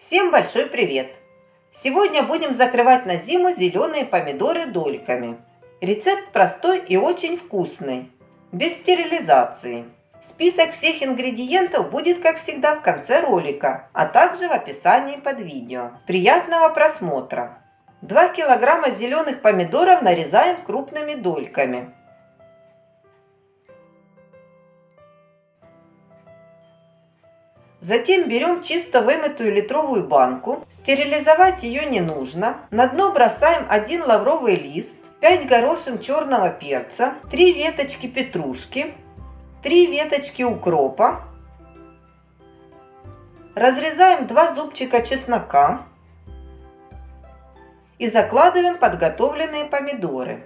Всем большой привет! Сегодня будем закрывать на зиму зеленые помидоры дольками. Рецепт простой и очень вкусный, без стерилизации. Список всех ингредиентов будет, как всегда, в конце ролика, а также в описании под видео. Приятного просмотра! 2 килограмма зеленых помидоров нарезаем крупными дольками. Затем берем чисто вымытую литровую банку. Стерилизовать ее не нужно. На дно бросаем один лавровый лист, 5 горошин черного перца, 3 веточки петрушки, 3 веточки укропа. Разрезаем 2 зубчика чеснока и закладываем подготовленные помидоры.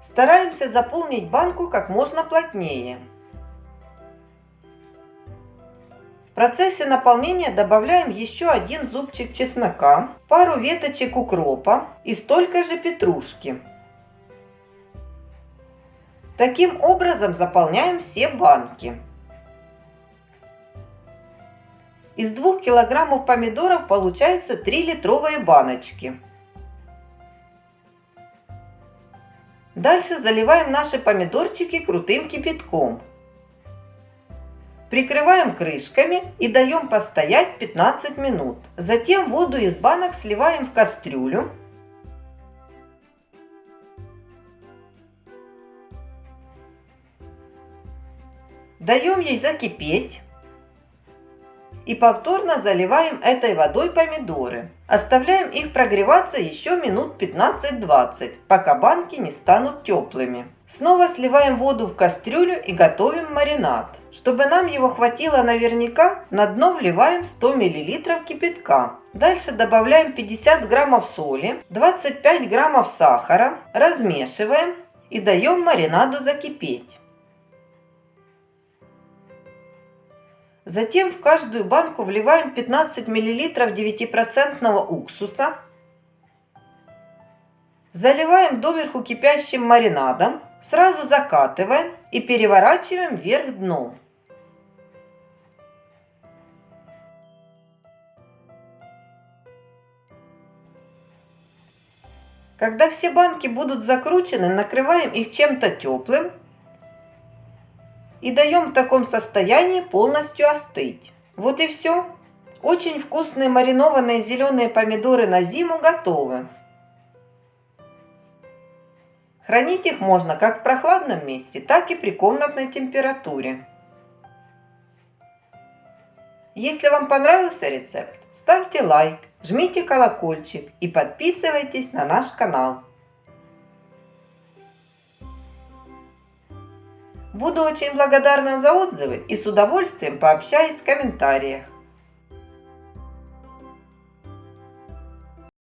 Стараемся заполнить банку как можно плотнее. В процессе наполнения добавляем еще один зубчик чеснока, пару веточек укропа и столько же петрушки. Таким образом заполняем все банки. Из 2 килограммов помидоров получается 3 литровые баночки. Дальше заливаем наши помидорчики крутым кипятком. Прикрываем крышками и даем постоять 15 минут. Затем воду из банок сливаем в кастрюлю. Даем ей закипеть и повторно заливаем этой водой помидоры. Оставляем их прогреваться еще минут 15-20, пока банки не станут теплыми. Снова сливаем воду в кастрюлю и готовим маринад. Чтобы нам его хватило наверняка, на дно вливаем 100 мл кипятка. Дальше добавляем 50 граммов соли, 25 граммов сахара, размешиваем и даем маринаду закипеть. Затем в каждую банку вливаем 15 мл 9% уксуса. Заливаем доверху кипящим маринадом, сразу закатываем и переворачиваем вверх дном. Когда все банки будут закручены, накрываем их чем-то теплым и даем в таком состоянии полностью остыть. Вот и все. Очень вкусные маринованные зеленые помидоры на зиму готовы. Хранить их можно как в прохладном месте, так и при комнатной температуре. Если вам понравился рецепт, ставьте лайк, жмите колокольчик и подписывайтесь на наш канал. Буду очень благодарна за отзывы и с удовольствием пообщаюсь в комментариях.